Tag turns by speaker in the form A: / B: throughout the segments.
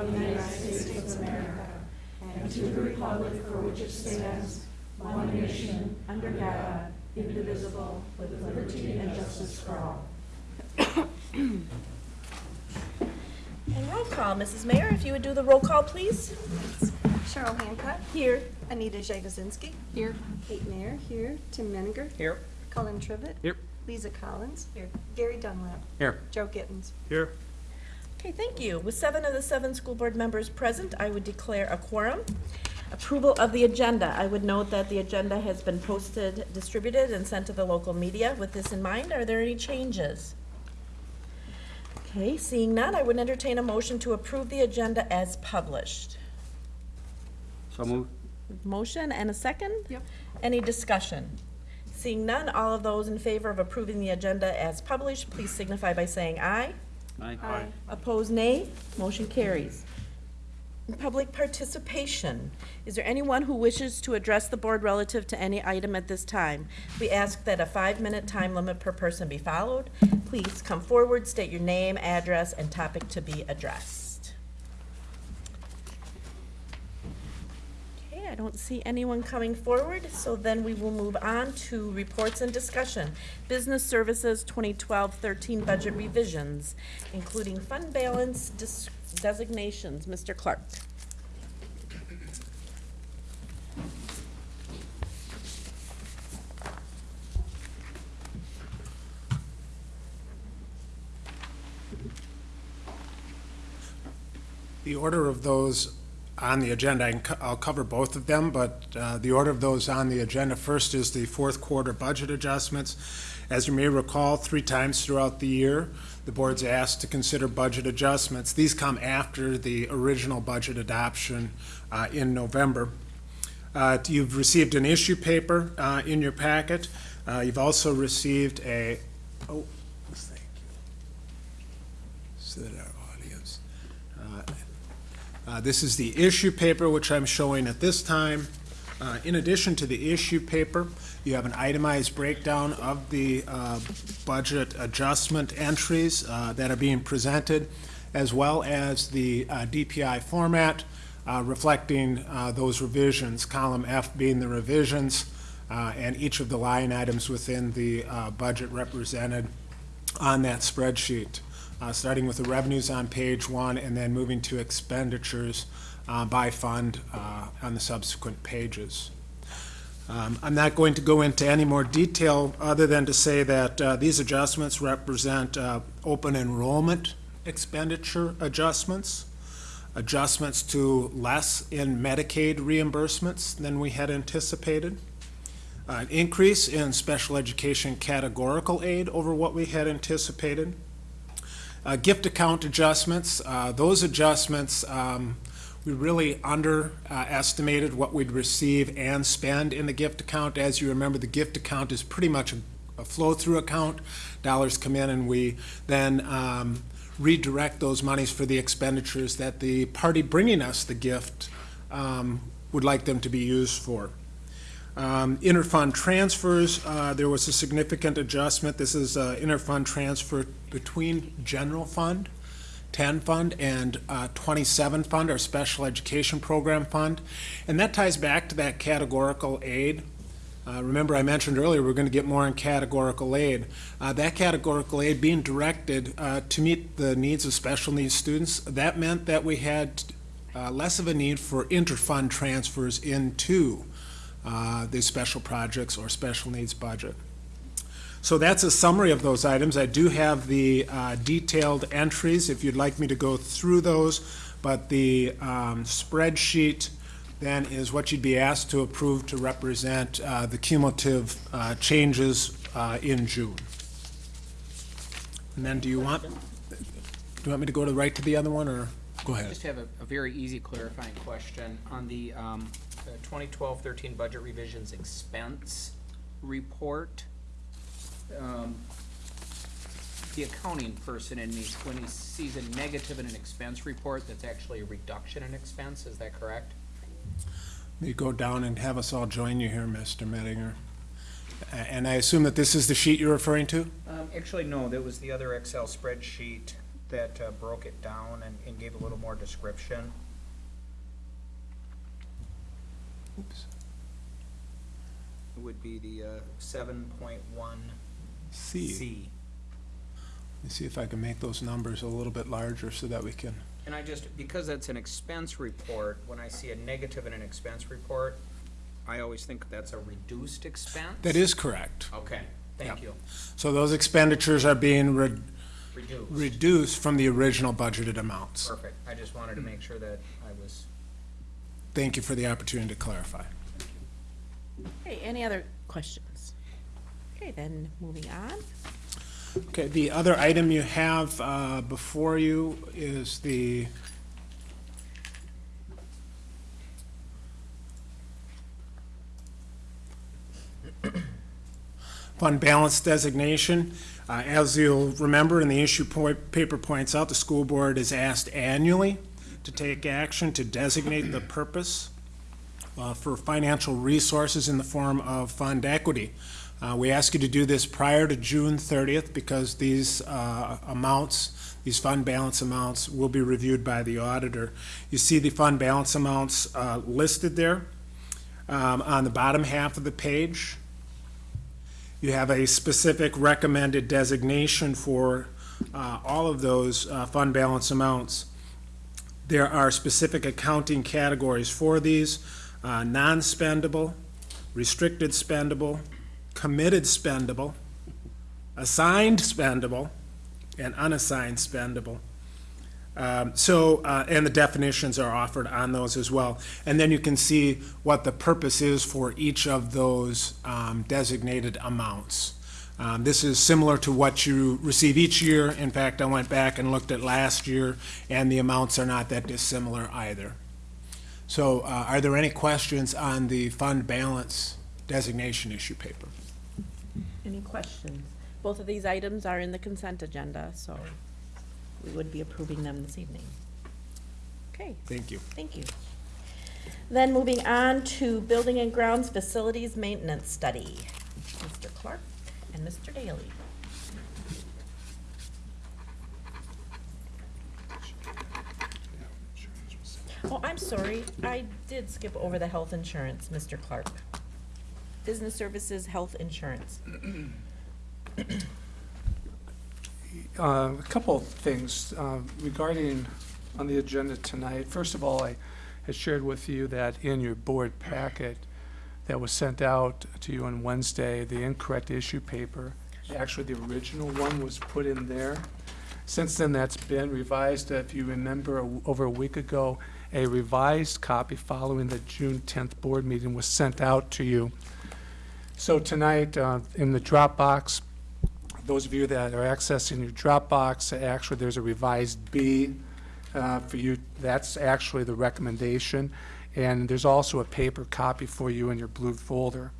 A: of the United States of America and to the republic for which it stands, one nation, under God, indivisible, with liberty and justice for all.
B: And roll call, Mrs. Mayer, if you would do the roll call, please.
C: Cheryl Hancock.
B: Here.
C: Anita Jagosinski.
B: Here.
C: Kate Mayer here. Tim Menninger.
D: Here.
C: Colin Trivet.
D: Here.
C: Lisa Collins. Here. Gary Dunlap.
D: Here.
C: Joe Gittens.
D: Here.
B: Okay, thank you. With seven of the seven school board members present, I would declare a quorum. Approval of the agenda. I would note that the agenda has been posted, distributed, and sent to the local media. With this in mind, are there any changes? Okay, seeing none, I would entertain a motion to approve the agenda as published.
D: So moved.
B: Motion and a second? Yep. Any discussion? Seeing none, all of those in favor of approving the agenda as published, please signify by saying aye.
D: Aye.
B: Opposed, nay. Motion carries. Public participation. Is there anyone who wishes to address the board relative to any item at this time? We ask that a five-minute time limit per person be followed. Please come forward, state your name, address, and topic to be addressed. Okay, I don't see anyone coming forward, so then we will move on to reports and discussion. Business Services 2012-13 budget revisions, including fund balance designations. Mr. Clark.
E: The order of those on the agenda, I'll cover both of them, but uh, the order of those on the agenda first is the fourth quarter budget adjustments. As you may recall, three times throughout the year, the board's asked to consider budget adjustments. These come after the original budget adoption uh, in November. Uh, You've received an issue paper uh, in your packet. Uh, You've also received a, oh, thank you. Audience. uh, uh, This is the issue paper, which I'm showing at this time. Uh, In addition to the issue paper, you have an itemized breakdown of the uh, budget adjustment entries uh, that are being presented, as well as the uh, DPI format reflecting those revisions, column F being the revisions, and each of the line items within the budget represented on that spreadsheet, uh, starting with the revenues on page one and then moving to expenditures uh, by fund uh, on the subsequent pages. Um, I'm not going to go into any more detail other than to say that uh, these adjustments represent uh, open enrollment expenditure adjustments, adjustments to less in Medicaid reimbursements than we had anticipated, an increase in special education categorical aid over what we had anticipated. Uh, Gift account adjustments, uh, those adjustments, um, we really underestimated what we'd receive and spend in the gift account. As you remember, the gift account is pretty much a- a flow-through account. Dollars come in and we then um, redirect those monies for the expenditures that the party bringing us the gift um, would like them to be used for. Um, Interfund transfers, uh, there was a significant adjustment. This is uh, interfund transfer between general fund, 10 fund, and uh, 27 fund, our special education program fund. And that ties back to that categorical aid. Uh, Remember, I mentioned earlier, we're going to get more in categorical aid. Uh, That categorical aid being directed uh, to meet the needs of special needs students, that meant that we had less of a need for interfund transfers into uh, the special projects or special needs budget. So that's a summary of those items. I do have the uh, detailed entries if you'd like me to go through those, but the um, spreadsheet then is what you'd be asked to approve to represent uh, the cumulative uh, changes uh, in June. And then do you want, do you want me to go to right to the other one, or go ahead?
D: I just have a, a very easy clarifying question on the, um, the 2012-13 budget revisions expense report. Um, The accounting person in me, when he sees a negative in an expense report, that's actually a reduction in expense, is that correct?
E: Let me go down and have us all join you here, Mr. Mettinger. And I assume that this is the sheet you're referring to?
D: Um, actually, no, that was the other Excel spreadsheet that uh, broke it down and, and gave a little more description.
E: Oops.
D: It would be the, uh, seven point one
E: C.
D: C.
E: Let me see if I can make those numbers a little bit larger so that we can,
D: And I just, because that's an expense report, when I see a negative in an expense report, I always think that's a reduced expense.
E: that is correct.
D: Okay, thank you.
E: So those expenditures are being re-
D: Reduced.
E: reduced from the original budgeted amounts.
D: Perfect. I just wanted to make sure that I was,
E: Thank you for the opportunity to clarify.
B: Okay, any other questions? Okay, then moving on.
E: Okay, the other item you have uh, before you is the fund balance designation. Uh, As you'll remember, and the issue point, paper points out, the school board is asked annually to take action to designate the purpose uh, for financial resources in the form of fund equity. Uh, We ask you to do this prior to June 30th because these uh, amounts, these fund balance amounts will be reviewed by the auditor. You see the fund balance amounts uh, listed there um, on the bottom half of the page. You have a specific recommended designation for uh, all of those uh, fund balance amounts. There are specific accounting categories for these, uh, non-spendable, restricted spendable, committed spendable, assigned spendable, and unassigned spendable. Um, So, uh, and the definitions are offered on those as well. And then you can see what the purpose is for each of those um, designated amounts. Um, This is similar to what you receive each year. In fact, I went back and looked at last year, and the amounts are not that dissimilar either. So uh, are there any questions on the fund balance designation issue paper?
B: Any questions? Both of these items are in the consent agenda, so we would be approving them this evening. Okay,
E: Thank you.
B: thank you. Then moving on to Building and Grounds Facilities Maintenance Study. Mr. Clark and Mr. Daly. Oh, I'm sorry, I did skip over the health insurance, Mr. Clark. Business Services Health Insurance.
F: Uh, A couple of things uh, regarding on the agenda tonight. First of all, I had shared with you that in your board packet that was sent out to you on Wednesday, the incorrect issue paper, actually the original one was put in there. Since then, that's been revised. If you remember, over a week ago, a revised copy following the June 10th board meeting was sent out to you. So tonight, uh, in the Dropbox, those of you that are accessing your Dropbox, actually, there's a revised B uh, for you. That's actually the recommendation. And there's also a paper copy for you in your blue folder.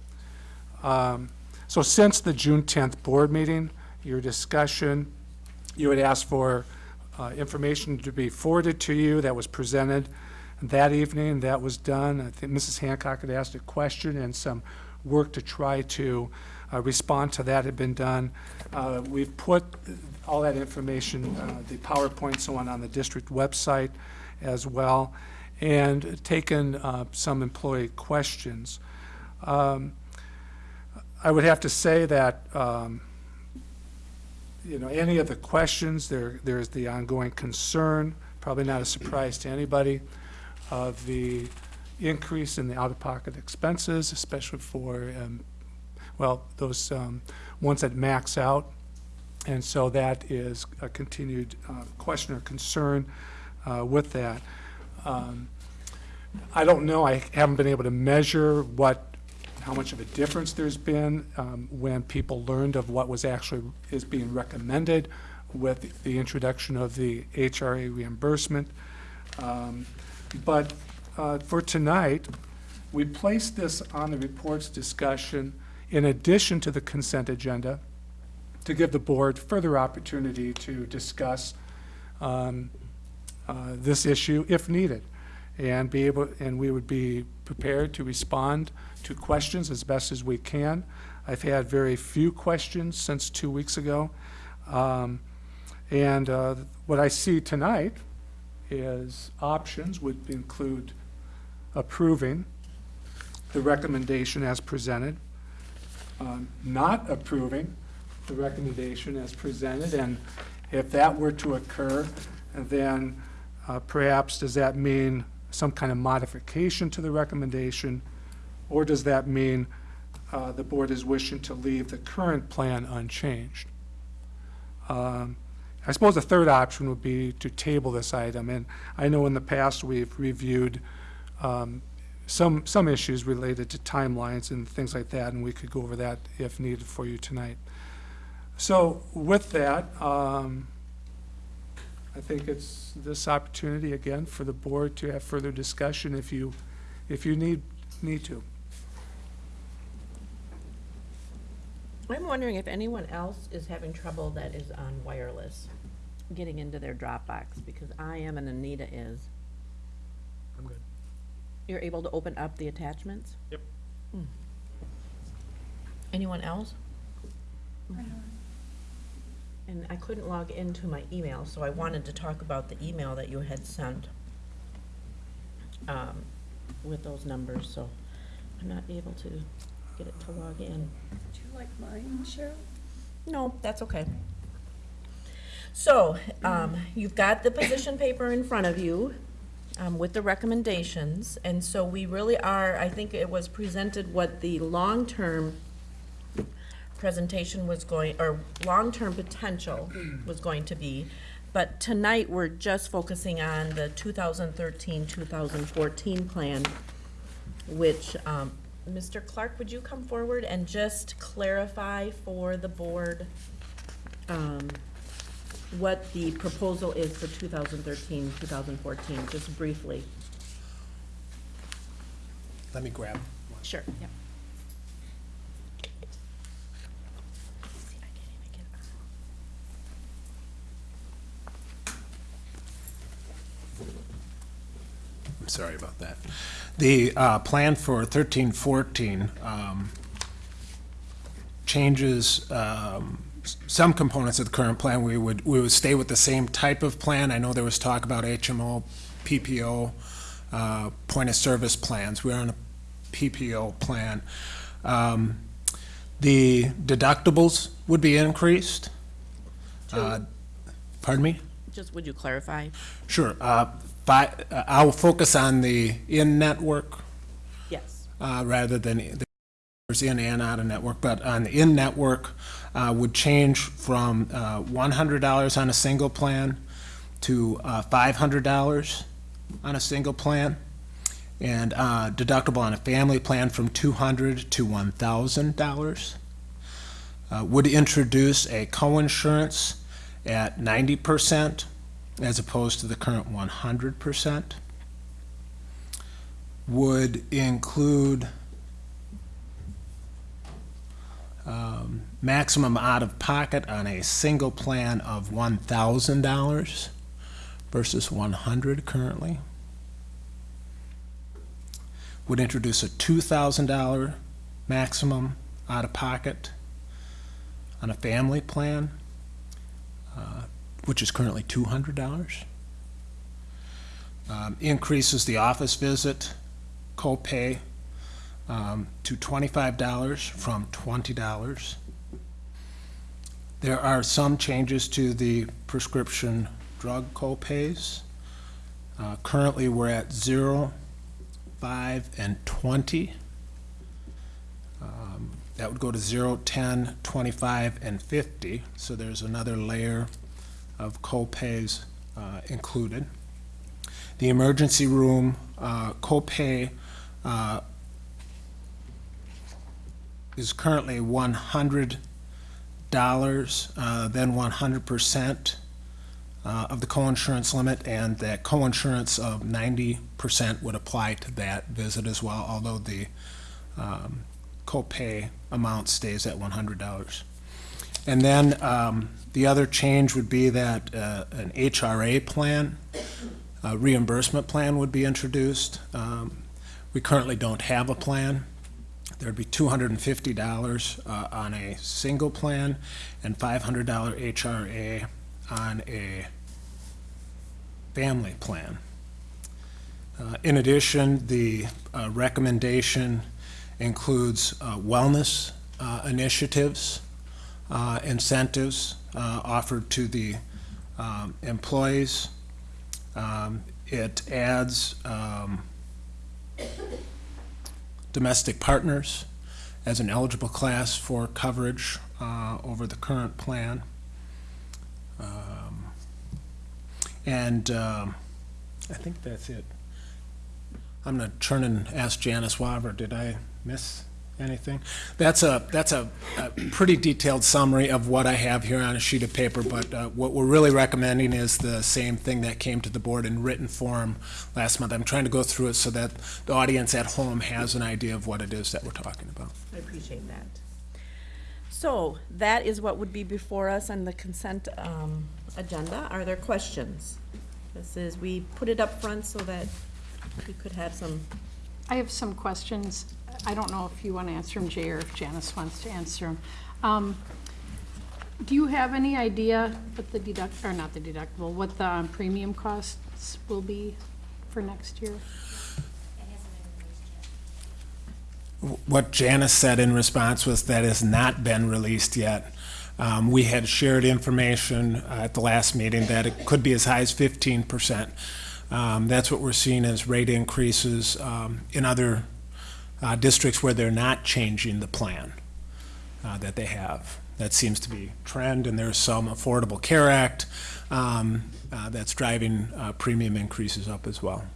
F: Um, So since the June 10th board meeting, your discussion, you had asked for uh, information to be forwarded to you that was presented that evening. That was done. I think Mrs. Hancock had asked a question, and some work to try to uh, respond to that had been done. Uh, We've put all that information, uh, the PowerPoint, so on, on the district website as well, and taken uh, some employee questions. Um, I would have to say that, um, you know, any of the questions, there, there's the ongoing concern, probably not a surprise to anybody, of the increase in the out-of-pocket expenses, especially for, um, well, those um, ones that max out. And so that is a continued uh, question or concern uh, with that. Um, I don't know, I haven't been able to measure what, how much of a difference there's been um, when people learned of what was actually, is being recommended with the introduction of the HRA reimbursement. Um, But uh, for tonight, we placed this on the reports discussion in addition to the consent agenda to give the board further opportunity to discuss um, uh, this issue if needed and be able, and we would be prepared to respond to questions as best as we can. I've had very few questions since two weeks ago. Um, And uh, what I see tonight is options would include approving the recommendation as presented, um, not approving the recommendation as presented, and if that were to occur, then uh, perhaps does that mean some kind of modification to the recommendation? Or does that mean uh, the board is wishing to leave the current plan unchanged? Um, I suppose the third option would be to table this item, and I know in the past we've reviewed um, some, some issues related to timelines and things like that, and we could go over that if needed for you tonight. So with that, um, I think it's this opportunity again for the board to have further discussion if you, if you need, need to.
B: I'm wondering if anyone else is having trouble that is on wireless, getting into their Dropbox, because I am and Anita is.
G: I'm good.
B: You're able to open up the attachments?
G: Yep.
B: Hmm. Anyone else? And I couldn't log into my email, so I wanted to talk about the email that you had sent um, with those numbers, so I'm not able to get it to log in.
C: Do you like mine, Cheryl?
B: No, that's okay. So, um, you've got the position paper in front of you, um, with the recommendations, and so we really are, I think it was presented what the long-term presentation was going, or long-term potential was going to be. But tonight, we're just focusing on the 2013, 2014 plan, which, um, Mr. Clark, would you come forward and just clarify for the board, um, what the proposal is for 2013, 2014, just briefly?
E: Let me grab. one.
B: Sure, yep.
E: I'm sorry about that. The uh, plan for thirteen fourteen um, changes um, some components of the current plan. We would, we would stay with the same type of plan. I know there was talk about HMO, PPO, uh, point of service plans. We're on a PPO plan. Um, The deductibles would be increased. Uh, Pardon me?
B: Just, would you clarify?
E: Sure. Uh, But I'll focus on the in-network
B: Yes.
E: uh, rather than the there's in and out of network, but on the in-network uh, would change from uh, $100 on a single plan to uh, $500 on a single plan, and uh, deductible on a family plan from 200 to $1,000. Uh, Would introduce a coinsurance at 90% as opposed to the current 100%. Would include um, maximum out-of-pocket on a single plan of $1,000 versus 100 currently. Would introduce a $2,000 maximum out-of-pocket on a family plan, uh, which is currently $200. Um, Increases the office visit copay um, to $25 from $20. There are some changes to the prescription drug copays. Uh, Currently, we're at 0, 5, and 20. Um, That would go to 0, 10, 25, and 50, so there's another layer of copays uh, included. The emergency room uh, copay uh, is currently one hundred dollars, uh, then one hundred percent uh, of the coinsurance limit, and that coinsurance of ninety percent would apply to that visit as well, although the um, copay amount stays at one hundred dollars. And then um, the other change would be that uh, an HRA plan, a reimbursement plan would be introduced. Um, We currently don't have a plan. There'd be $250 uh, on a single plan and $500 HRA on a family plan. Uh, In addition, the uh, recommendation includes uh, wellness uh, initiatives, uh, incentives uh, offered to the um, employees. Um, It adds um, domestic partners as an eligible class for coverage uh, over the current plan. Um, And um, I think that's it. I'm gonna turn and ask Janice Waver, did I miss anything? That's a, that's a, a pretty detailed summary of what I have here on a sheet of paper, but uh, what we're really recommending is the same thing that came to the board in written form last month. I'm trying to go through it so that the audience at home has an idea of what it is that we're talking about.
B: I appreciate that. So that is what would be before us on the consent um, agenda. Are there questions? This is, we put it up front so that we could have some,
C: I have some questions. I don't know if you want to answer them, Jay, or if Janice wants to answer them. Um, Do you have any idea what the deduct, or not the deductible, what the um, premium costs will be for next year?
E: What Janice said in response was that has not been released yet. Um, We had shared information uh, at the last meeting that it could be as high as fifteen percent. Um, That's what we're seeing as rate increases um, in other uh, districts where they're not changing the plan uh, that they have. That seems to be trend, and there's some Affordable Care Act um, uh, that's driving uh, premium increases up as well.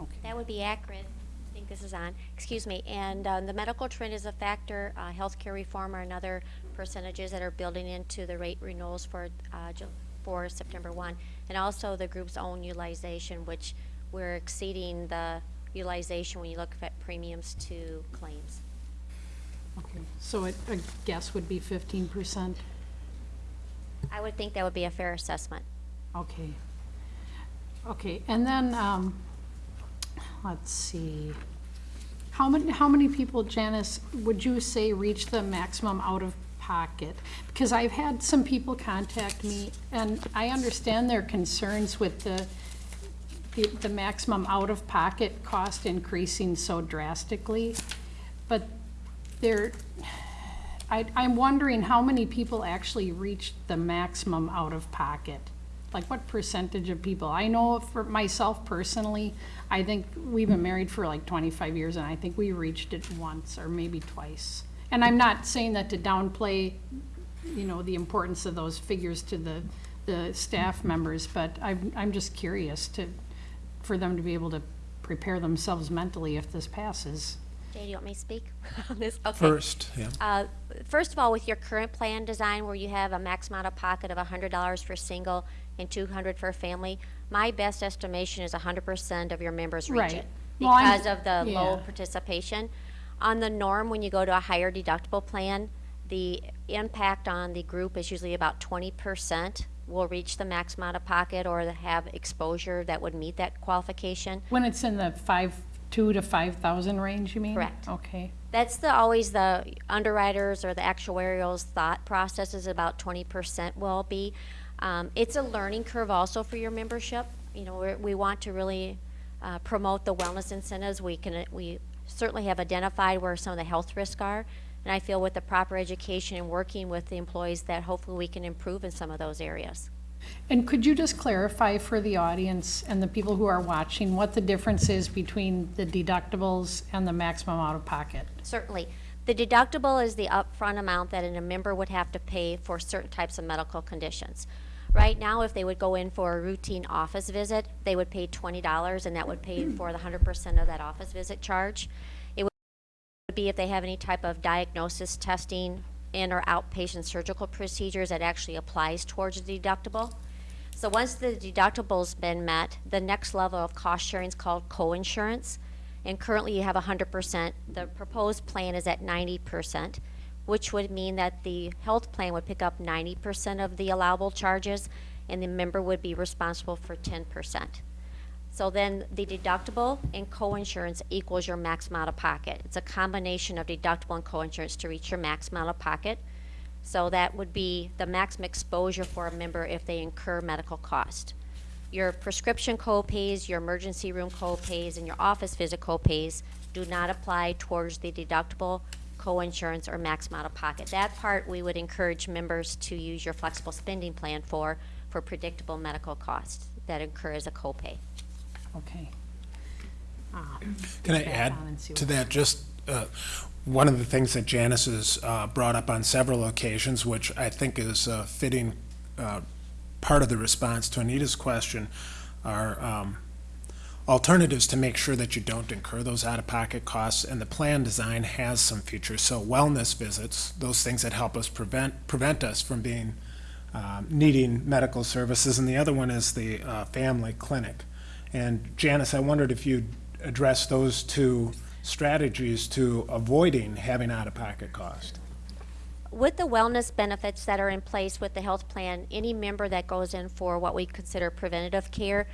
E: Okay.
H: That would be accurate. I think this is on. Excuse me. And um, the medical trend is a factor. Uh, healthcare reform are another percentages that are building into the rate renewals for uh, for September 1. And also the group's own utilization, which we're exceeding the utilization when you look at premiums to claims.
C: Okay, so it- a guess would be fifteen percent?
H: I would think that would be a fair assessment.
C: Okay. Okay, and then, um, let's see. How many, how many people, Janice, would you say reach the maximum out-of-pocket? Because I've had some people contact me, and I understand their concerns with the, the, the maximum out-of-pocket cost increasing so drastically. But they're, I, I'm wondering how many people actually reached the maximum out-of-pocket? Like, what percentage of people? I know for myself personally, I think we've been married for like twenty-five years, and I think we reached it once or maybe twice. And I'm not saying that to downplay, you know, the importance of those figures to the, the staff members, but I'm, I'm just curious to, for them to be able to prepare themselves mentally if this passes.
H: Jay, do you want me to speak on this? Okay.
E: First, yeah.
H: Uh, First of all, with your current plan design where you have a max amount of pocket of hundred dollars for single and two hundred for a family, my best estimation is hundred percent of your members reach
C: Right.
H: it.
C: Well, I'm-
H: Because of the low
C: yeah.
H: participation. On the norm, when you go to a higher deductible plan, the impact on the group is usually about twenty percent will reach the max amount of pocket or have exposure that would meet that qualification.
C: When it's in the five, two to five thousand range, you mean?
H: Correct.
C: Okay.
H: That's the, always the underwriters or the actuarial's thought process is about twenty percent will be. Um, it's a learning curve also for your membership. You know, we want to really, uh, promote the wellness incentives. We can, we certainly have identified where some of the health risks are. And I feel with the proper education and working with the employees that hopefully we can improve in some of those areas.
C: And could you just clarify for the audience and the people who are watching what the difference is between the deductibles and the maximum out-of-pocket?
H: Certainly. The deductible is the upfront amount that a member would have to pay for certain types of medical conditions. Right now, if they would go in for a routine office visit, they would pay twenty dollars, and that would pay for the hundred percent of that office visit charge. Be if they have any type of diagnosis testing in or outpatient surgical procedures that actually applies towards the deductible. So once the deductible's been met, the next level of cost sharing is called co-insurance. And currently you have hundred percent. The proposed plan is at ninety percent, which would mean that the health plan would pick up ninety percent of the allowable charges, and the member would be responsible for ten percent. So then the deductible and co-insurance equals your max out of pocket. It's a combination of deductible and co-insurance to reach your max out of pocket. So that would be the maximum exposure for a member if they incur medical cost. Your prescription co-pays, your emergency room co-pays, and your office visit co-pays do not apply towards the deductible, co-insurance, or maximum out-of-pocket. That part, we would encourage members to use your flexible spending plan for, for predictable medical costs that incur as a co-pay.
C: Okay.
E: Can I
C: back
E: add
C: on and see
E: to
C: what-
E: that, just, uh, one of the things that Janice has, uh, brought up on several occasions, which I think is a fitting, uh, part of the response to Anita's question, are, um, alternatives to make sure that you don't incur those out-of-pocket costs, and the plan design has some features, so wellness visits, those things that help us prevent, prevent us from being, um, needing medical services, and the other one is the, uh, family clinic. And Janice, I wondered if you'd address those two strategies to avoiding having out-of-pocket cost.
H: With the wellness benefits that are in place with the health plan, any member that goes in for what we consider preventative care,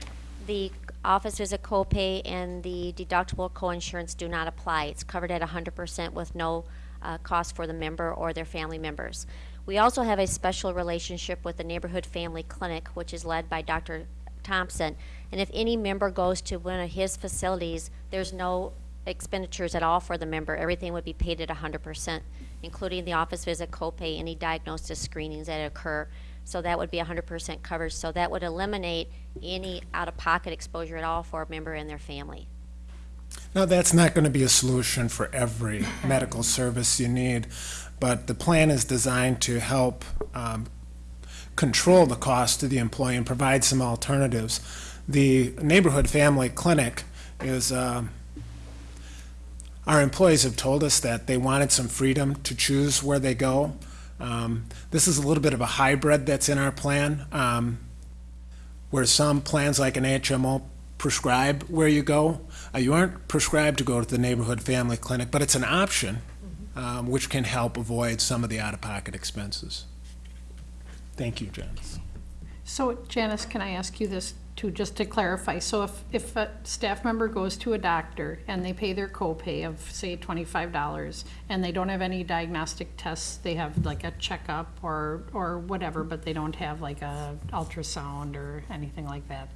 H: the office is a copay and the deductible coinsurance do not apply. It's covered at hundred percent with no uh, cost for the member or their family members. We also have a special relationship with the Neighborhood Family Clinic, which is led by Dr. Thompson. And if any member goes to one of his facilities, there's no expenditures at all for the member. Everything would be paid at hundred percent, including the office visit copay, any diagnosis screenings that occur. So that would be hundred percent covered. So that would eliminate any out-of-pocket exposure at all for a member and their family.
E: Now, that's not going to be a solution for every medical service you need, but the plan is designed to help um, control the cost to the employee and provide some alternatives. The Neighborhood Family Clinic is, um, our employees have told us that they wanted some freedom to choose where they go. Um, This is a little bit of a hybrid that's in our plan, um, where some plans like an HMO prescribe where you go. Uh, You aren't prescribed to go to the neighborhood family clinic, but it's an option, um, which can help avoid some of the out-of-pocket expenses. Thank you, Janice.
C: So Janice, can I ask you this too, just to clarify? So if, if a staff member goes to a doctor and they pay their copay of, say, twenty-five dollars, and they don't have any diagnostic tests, they have like a checkup or, or whatever, but they don't have like a ultrasound or anything like that,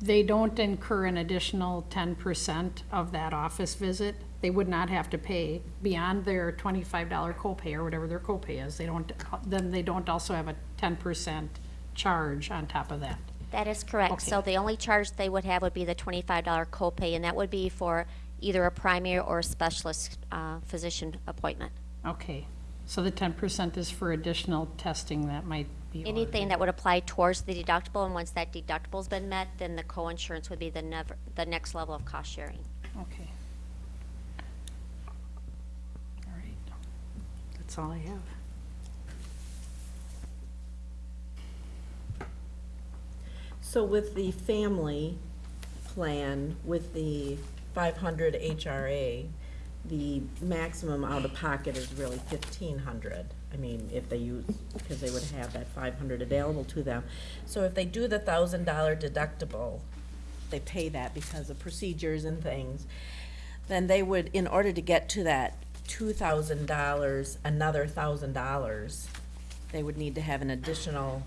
C: they don't incur an additional ten percent of that office visit? They would not have to pay beyond their twenty-five dollar copay or whatever their copay is, they don't, then they don't also have a ten percent charge on top of that?
H: That is correct. So the only charge they would have would be the twenty-five dollar copay, and that would be for either a primary or a specialist, uh, physician appointment.
C: Okay, so the ten percent is for additional testing that might be
H: Anything
C: ordered.
H: that would apply towards the deductible, and once that deductible's been met, then the coinsurance would be the never, the next level of cost sharing.
C: Okay. All right, that's all I have.
B: So with the family plan, with the five hundred HRA, the maximum out-of-pocket is really fifteen hundred. I mean, if they use, because they would have that five hundred available to them. So if they do the thousand dollar deductible, they pay that because of procedures and things, then they would, in order to get to that two thousand dollars, another thousand dollars, they would need to have an additional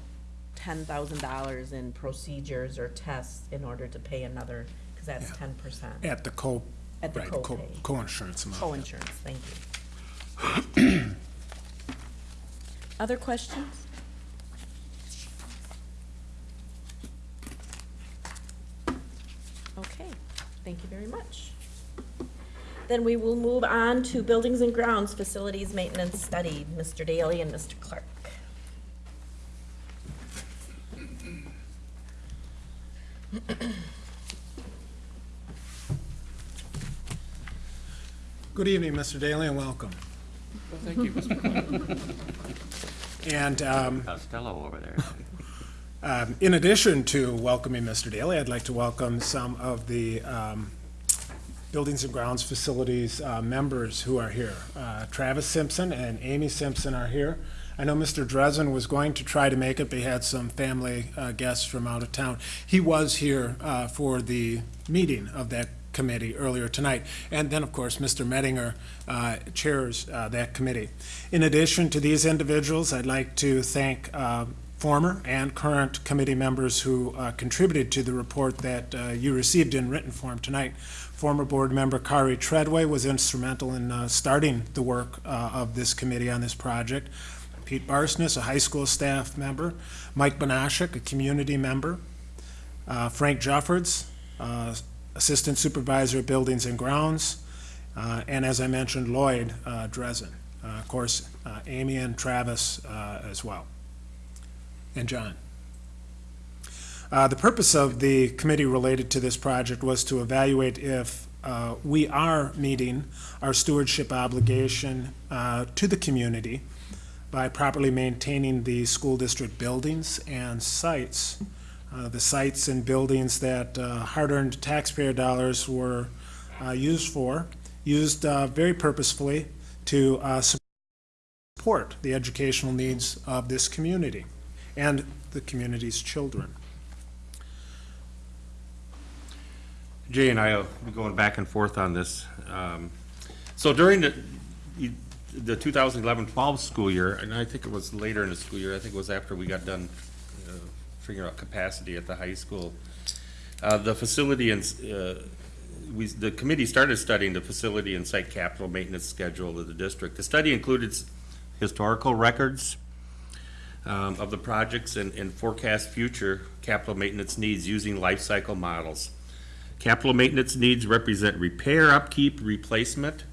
B: ten thousand dollars in procedures or tests in order to pay another, because that's
E: Yeah.
B: ten percent.
E: At the co,
B: At the
E: right, co-
B: copay.
E: co-insurance amount.
B: Co-insurance, thank you. Other questions? Okay, thank you very much. Then we will move on to Buildings and Grounds Facilities Maintenance Study, Mr. Daly and Mr. Clark.
E: Good evening, Mr. Daly, and welcome.
G: Thank you, Mr. Clark.
E: And um,
I: Costello over there.
E: Um, In addition to welcoming Mr. Daly, I'd like to welcome some of the um, Buildings and Grounds Facilities uh, members who are here. Uh, Travis Simpson and Amy Simpson are here. I know Mr. Dresden was going to try to make it, but he had some family uh, guests from out of town. He was here uh, for the meeting of that Committee earlier tonight. And then, of course, Mr. Mettinger uh, chairs uh, that committee. In addition to these individuals, I'd like to thank uh, former and current committee members who uh, contributed to the report that you received in written form tonight. Former board member Kari Treadway was instrumental in starting the work of this committee on this project. Pete Barsness, a high school staff member. Mike Benashik, a community member. Uh, Frank Jeffords, uh, Assistant Supervisor of Buildings and Grounds. Uh, And as I mentioned, Lloyd uh, Dresden. Uh, Of course, uh, Amy and Travis uh, as well. And John. The purpose of the committee related to this project was to evaluate if we are meeting our stewardship obligation to the community by properly maintaining the school district buildings and sites. Uh, The sites and buildings that uh, hard-earned taxpayer dollars were uh, used for, used uh, very purposefully to uh, support the educational needs of this community and the community's children.
I: Jay and I will be going back and forth on this. Um, So during the, the 2011-12 school year, and I think it was later in the school year, I think it was after we got done uh, figuring out capacity at the high school, uh, the facility and, uh, we, the committee started studying the facility and site capital maintenance schedule of the district. The study included historical records um, of the projects and and forecast future capital maintenance needs using life cycle models. Capital maintenance needs represent repair, upkeep, replacement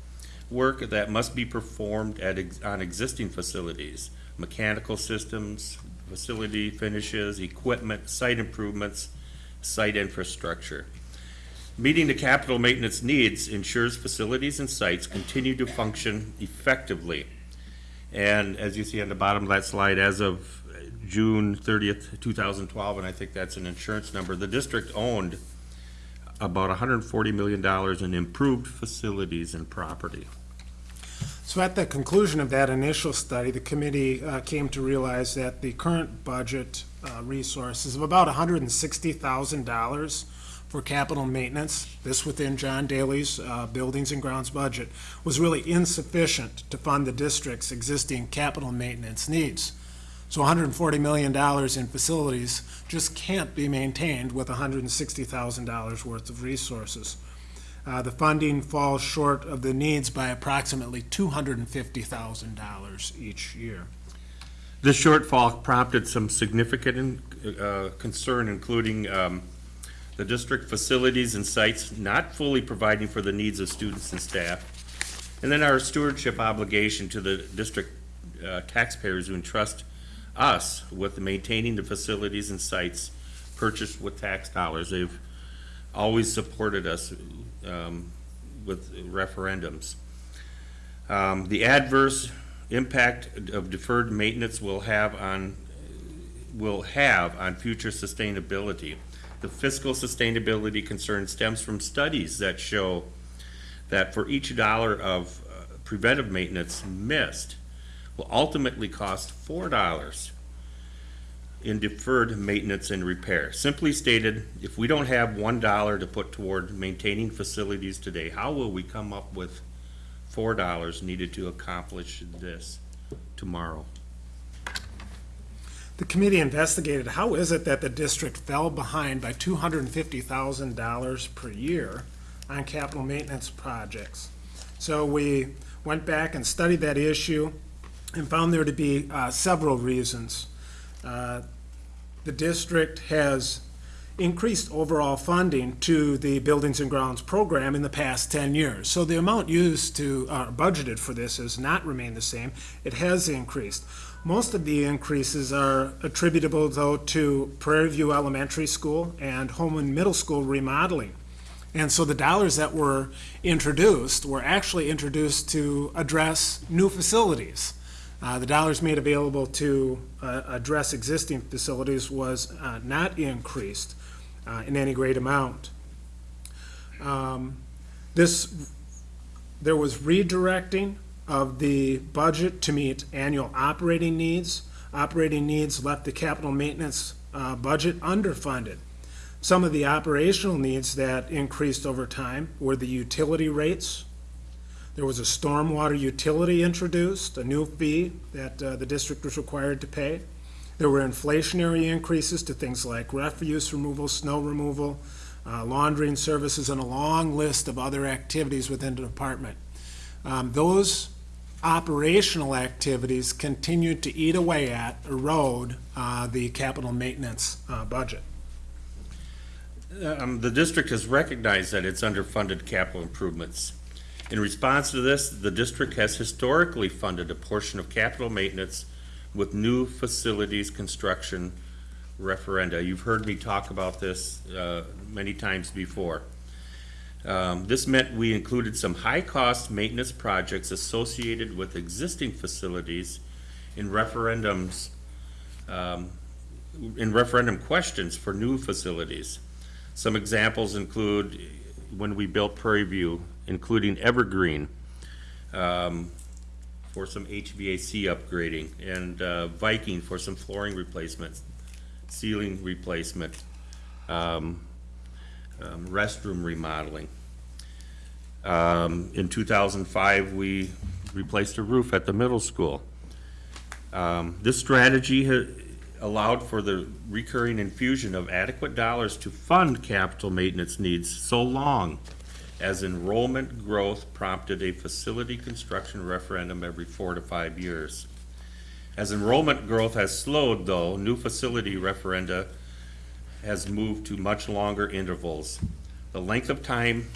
I: work that must be performed at, ex- on existing facilities, mechanical systems, facility finishes, equipment, site improvements, site infrastructure. Meeting the capital maintenance needs ensures facilities and sites continue to function effectively. And as you see on the bottom of that slide, as of June thirtieth, two thousand twelve, and I think that's an insurance number, the district owned about hundred and forty million dollars in improved facilities and property.
E: So at the conclusion of that initial study, the committee uh, came to realize that the current budget uh, resources of about $160,000 for capital maintenance, this within John Daly's uh, Buildings and Grounds budget, was really insufficient to fund the district's existing capital maintenance needs. So $140 million in facilities just can't be maintained with $160,000 worth of resources. Uh, The funding falls short of the needs by approximately $250,000 each year.
I: This shortfall prompted some significant uh, concern, including um, the district facilities and sites not fully providing for the needs of students and staff, and then our stewardship obligation to the district uh, taxpayers who entrust us with maintaining the facilities and sites purchased with tax dollars. They've always supported us um, with referendums. Um, The adverse impact of deferred maintenance will have on, will have on future sustainability. The fiscal sustainability concern stems from studies that show that for each dollar of uh, preventive maintenance missed will ultimately cost four dollars in deferred maintenance and repair. Simply stated, if we don't have one dollar to put toward maintaining facilities today, how will we come up with four dollars needed to accomplish this tomorrow?
E: The committee investigated, how is it that the district fell behind by $250,000 per year on capital maintenance projects? So we went back and studied that issue and found there to be uh, several reasons. Uh, The district has increased overall funding to the Buildings and Grounds program in the past 10 years. So the amount used to, uh, budgeted for this has not remained the same. It has increased. Most of the increases are attributable, though, to Prairie View Elementary School and Holmen Middle School remodeling. And so the dollars that were introduced were actually introduced to address new facilities. Uh, The dollars made available to uh, address existing facilities was uh, not increased uh, in any great amount. Um, This, there was redirecting of the budget to meet annual operating needs. Operating needs left the capital maintenance uh, budget underfunded. Some of the operational needs that increased over time were the utility rates. There was a stormwater utility introduced, a new fee that uh, the district was required to pay. There were inflationary increases to things like refuse removal, snow removal, uh, laundering services, and a long list of other activities within the department. Um, Those operational activities continued to eat away at, erode uh, the capital maintenance uh, budget.
I: Um, the district has recognized that it's underfunded capital improvements. In response to this, the district has historically funded a portion of capital maintenance with new facilities construction referenda. You've heard me talk about this, uh, many times before. Um, this meant we included some high-cost maintenance projects associated with existing facilities in referendums, um, in referendum questions for new facilities. Some examples include when we built Prairie View, including Evergreen, um, for some HVAC upgrading, and uh, Viking for some flooring replacements, ceiling replacement, um, um, restroom remodeling. Um, in two thousand five, we replaced a roof at the middle school. Um, this strategy allowed for the recurring infusion of adequate dollars to fund capital maintenance needs so long as enrollment growth prompted a facility construction referendum every four to five years. As enrollment growth has slowed, though, new facility referenda has moved to much longer intervals. The length of time,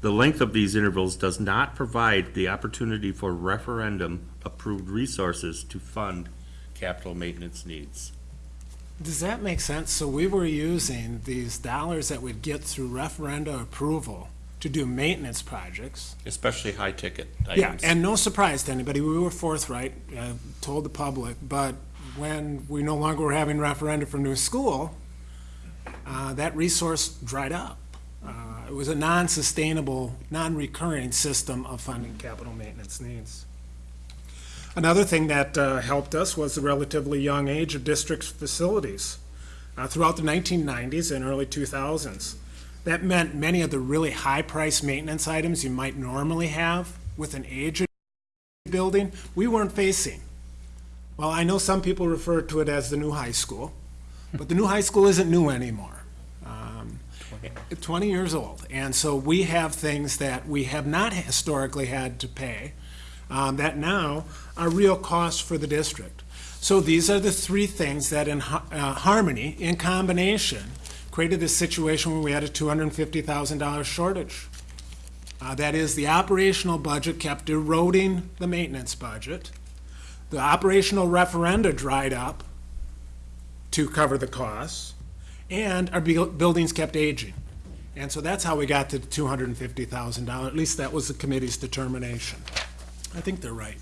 I: the length of these intervals does not provide the opportunity for referendum-approved resources to fund capital maintenance needs.
E: Does that make sense? So we were using these dollars that we'd get through referenda approval to do maintenance projects.
I: Especially high-ticket
E: Yeah,
I: items.
E: and no surprise to anybody, we were forthright, uh, told the public, but when we no longer were having referenda for new school, uh, that resource dried up. Uh, It was a non-sustainable, non-recurring system of funding capital maintenance needs. Another thing that uh, helped us was the relatively young age of district's facilities. Uh, Throughout the 1990s and early 2000s, that meant many of the really high-priced maintenance items you might normally have with an aged building, we weren't facing. Well, I know some people refer to it as the new high school, but the new high school isn't new anymore. Um, 20 years old. And so we have things that we have not historically had to pay um, that now are real costs for the district. So these are the three things that in uh, harmony, in combination, created this situation where we had a $250,000 shortage. Uh, That is, the operational budget kept eroding the maintenance budget. The operational referenda dried up to cover the costs, and our bu- buildings kept aging. And so that's how we got to the $250,000. At least that was the committee's determination. I think they're right.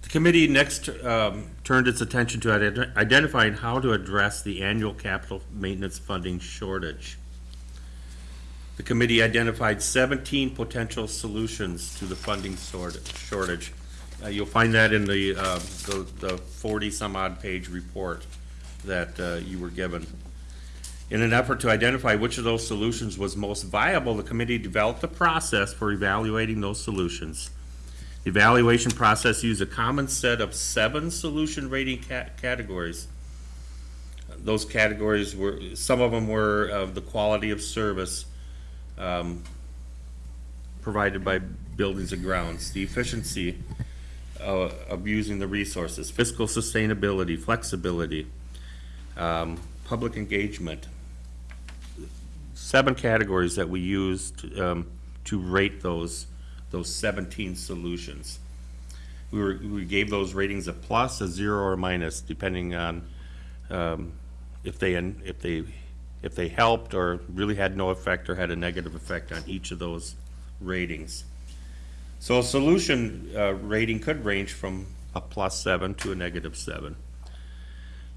I: The committee next um, turned its attention to ident- identifying how to address the annual capital maintenance funding shortage. The committee identified 17 potential solutions to the funding shortage. Uh, You'll find that in the uh, the 40-some-odd page report that uh, you were given. In an effort to identify which of those solutions was most viable, the committee developed a process for evaluating those solutions. Evaluation process used a common set of seven solution rating ca- categories. Those categories were, some of them were of the quality of service um, provided by buildings and grounds, the efficiency uh, of using the resources, fiscal sustainability, flexibility, um, public engagement. Seven categories that we used um, to rate those, those 17 solutions. We were, we gave those ratings a plus, a zero, or a minus, depending on um, if they, if they, if they helped or really had no effect or had a negative effect on each of those ratings. So a solution uh, rating could range from a plus seven to a negative seven.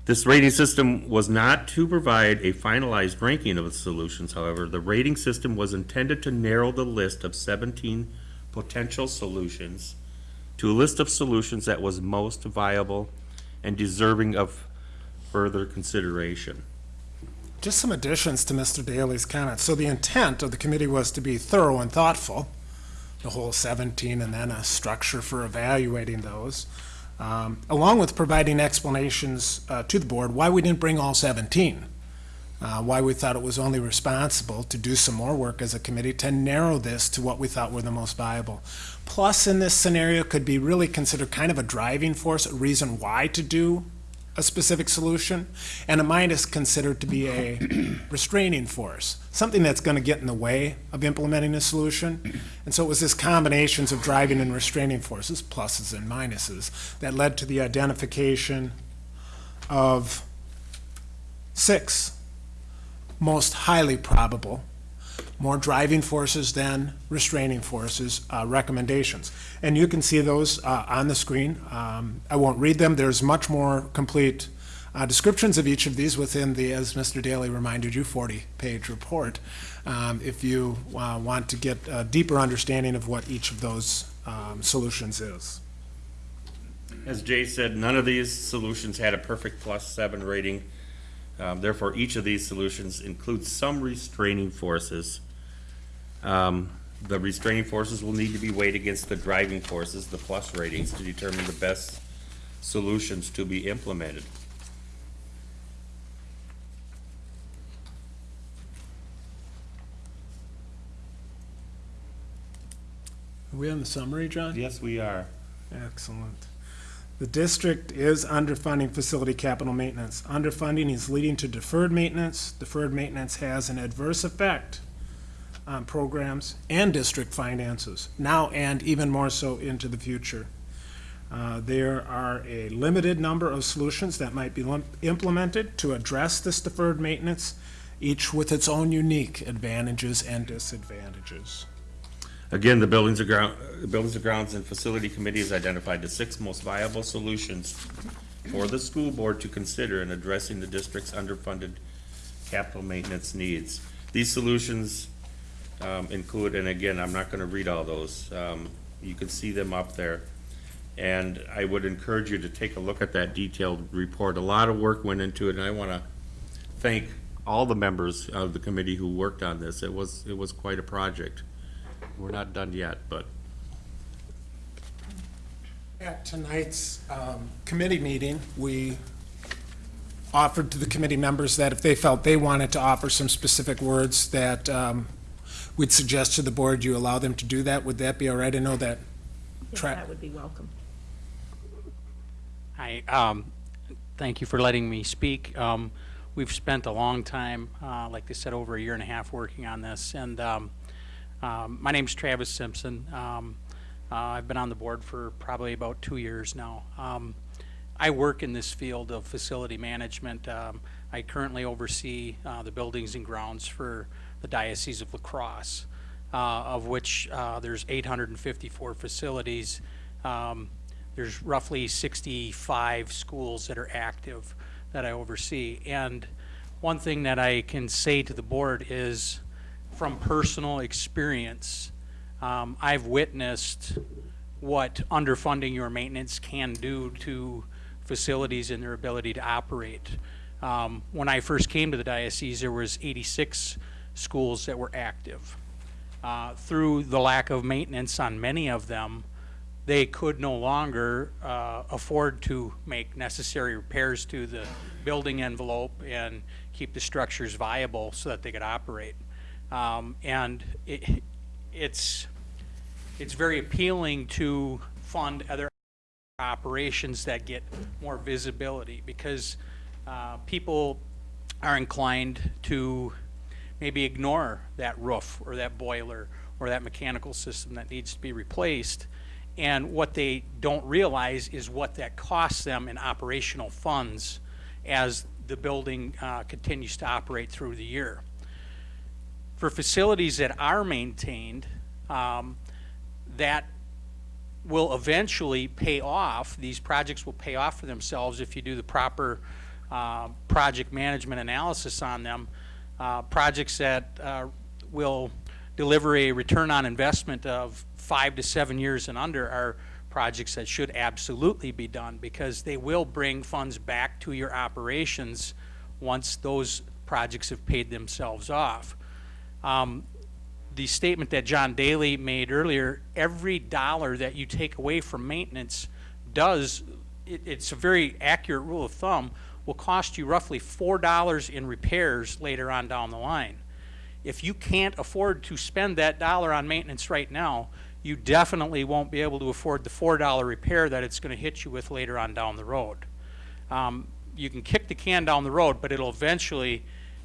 I: This rating system was not to provide a finalized ranking of the solutions, however. The rating system was intended to narrow the list of 17 potential solutions to a list of solutions that was most viable and deserving of further consideration.
E: Just some additions to Mr. Daly's comments. So the intent of the committee was to be thorough and thoughtful, the whole 17, and then a structure for evaluating those, um, along with providing explanations uh, to the board why we didn't bring all 17, uh, why we thought it was only responsible to do some more work as a committee to narrow this to what we thought were the most viable. Plus, in this scenario, could be really considered kind of a driving force, a reason why to do a specific solution, and a minus considered to be a restraining force, something that's going to get in the way of implementing a solution. And so it was this combinations of driving and restraining forces, pluses and minuses, that led to the identification of six most highly probable, more driving forces than restraining forces uh, recommendations. And you can see those uh, on the screen. Um, I won't read them. There's much more complete uh, descriptions of each of these within the, as Mr. Daly reminded you, 40-page report, um, if you uh, want to get a deeper understanding of what each of those um, solutions is.
I: As Jay said, none of these solutions had a perfect plus seven rating. Um, Therefore, each of these solutions includes some restraining forces. Um, The restraining forces will need to be weighed against the driving forces, the plus ratings, to determine the best solutions to be implemented.
E: Are we on the summary, John?
I: Yes, we are.
E: Excellent. The district is underfunding facility capital maintenance. Underfunding is leading to deferred maintenance. Deferred maintenance has an adverse effect on programs and district finances, now and even more so into the future. Uh, There are a limited number of solutions that might be implemented to address this deferred maintenance, each with its own unique advantages and disadvantages.
I: Again, the Buildings and Ground, Buildings and Grounds and Facility Committee has identified the six most viable solutions for the school board to consider in addressing the district's underfunded capital maintenance needs. These solutions um, include, and again, I'm not gonna read all those, um, you can see them up there. And I would encourage you to take a look at that detailed report. A lot of work went into it, and I wanna thank all the members of the committee who worked on this. It was, it was quite a project. We're not done yet, but
E: At tonight's um, committee meeting, we offered to the committee members that if they felt they wanted to offer some specific words, that um, we'd suggest to the board you allow them to do that. Would that be all right? I know that,
B: Yes, that would be welcome.
J: Hi, um, thank you for letting me speak. Um, we've spent a long time, uh, like they said, over a year and a half working on this, and, um, um, my is Travis Simpson. Um, uh, I've been on the board for probably about two years now. Um, I work in this field of facility management. Um, I currently oversee, uh, the buildings and grounds for the Diocese of La Crosse, uh, of which, uh, there's eight hundred and fifty-four facilities. Um, there's roughly 65 schools that are active that I oversee. And one thing that I can say to the board is, from personal experience, um, I've witnessed what underfunding your maintenance can do to facilities and their ability to operate. Um, when I first came to the diocese, there was 86 schools that were active. Uh, through the lack of maintenance on many of them, they could no longer uh, afford to make necessary repairs to the building envelope and keep the structures viable so that they could operate. Um, and it, it's it's very appealing to fund other operations that get more visibility because uh, people are inclined to maybe ignore that roof or that boiler or that mechanical system that needs to be replaced. And what they don't realize is what that costs them in operational funds as the building uh, continues to operate through the year. For facilities that are maintained, um, that will eventually pay off. These projects will pay off for themselves if you do the proper uh, project management analysis on them. Uh, projects that uh, will deliver a return on investment of five to seven years and under are projects that should absolutely be done because they will bring funds back to your operations once those projects have paid themselves off. Um, the statement that John Daly made earlier, every dollar that you take away from maintenance does, it, it's a very accurate rule of thumb, will cost you roughly four dollars in repairs later on down the line. If you can't afford to spend that dollar on maintenance right now, you definitely won't be able to afford the four dollar repair that it's gonna hit you with later on down the road. Um, you can kick the can down the road, but it'll eventually,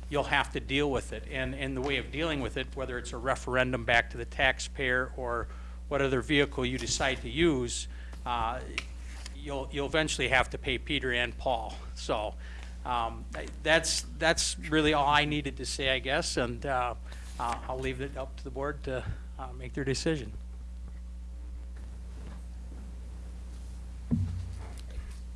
J: you'll have to deal with it. And, and the way of dealing with it, whether it's a referendum back to the taxpayer or what other vehicle you decide to use, uh, you'll, you'll eventually have to pay Peter and Paul. So, um, that's, that's really all I needed to say, I guess, and, uh, uh, I'll leave it up to the board to, uh, make their decision.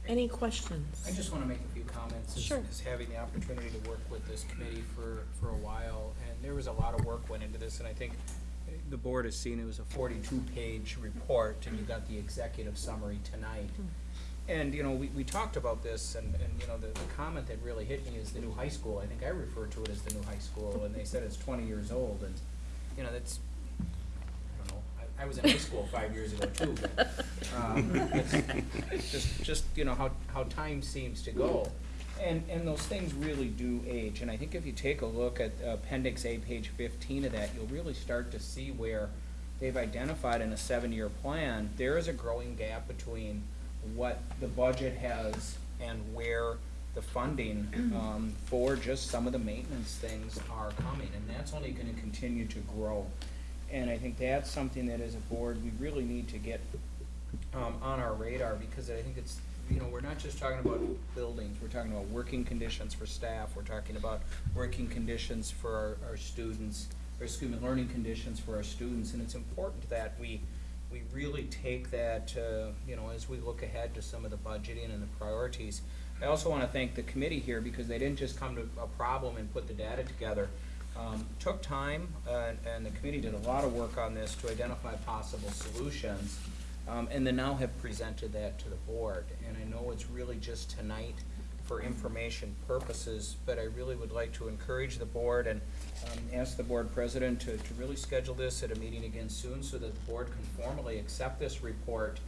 B: Any questions?
D: I just want to make a few comments. as-
B: Sure.
D: As having the opportunity to work with this committee for, for a while, and there was a lot of work went into this, and I think eh, the board has seen it was a forty-two page report, and you got the executive summary tonight. Hmm. And, you know, we, we talked about this, and, and, you know, the, the comment that really hit me is the new high school. I think I refer to it as the new high school, and they said it's twenty years old, and, you know, that's, I don't know, I, was in high school five years ago too, but, um, just, just, you know, how, how time seems to go. And, and those things really do age, and I think if you take a look at Appendix A, page fifteen of that, you'll really start to see where they've identified in a seven-year plan, there is a growing gap between what the budget has and where the funding, um, for just some of the maintenance things are coming, and that's only gonna continue to grow. And I think that's something that as a board, we really need to get, um, on our radar, because I think it's, you know, we're not just talking about buildings, we're talking about working conditions for staff, we're talking about working conditions for our, our students, or excuse me, learning conditions for our students, and it's important that we, we really take that, uh, you know, as we look ahead to some of the budgeting and the priorities. I also wanna thank the committee here, because they didn't just come to a problem and put the data together. Um, took time, uh, and the committee did a lot of work on this to identify possible solutions, um, and then now have presented that to the board. And I know it's really just tonight for information purposes, but I really would like to encourage the board and, um, ask the board president to, to really schedule this at a meeting again soon so that the board can formally accept this report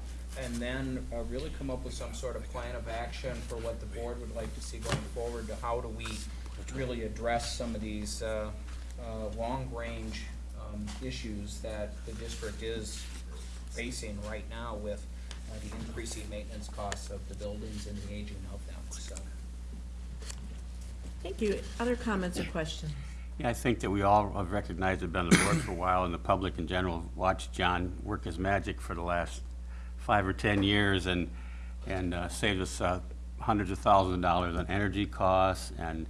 D: and then, uh, really come up with some sort of plan of action for what the board would like to see going forward to how do we really address some of these, uh, uh, long-range, um, issues that the district is facing right now with, uh, the increasing maintenance costs of the buildings and the aging of them, so.
B: Thank you. Other comments or questions?
K: Yeah, I think that we all have recognized, have been on the board for a while, and the public in general have watched John work his magic for the last five or 10 years and, and uh, saved us uh, hundreds of thousands of dollars on energy costs and,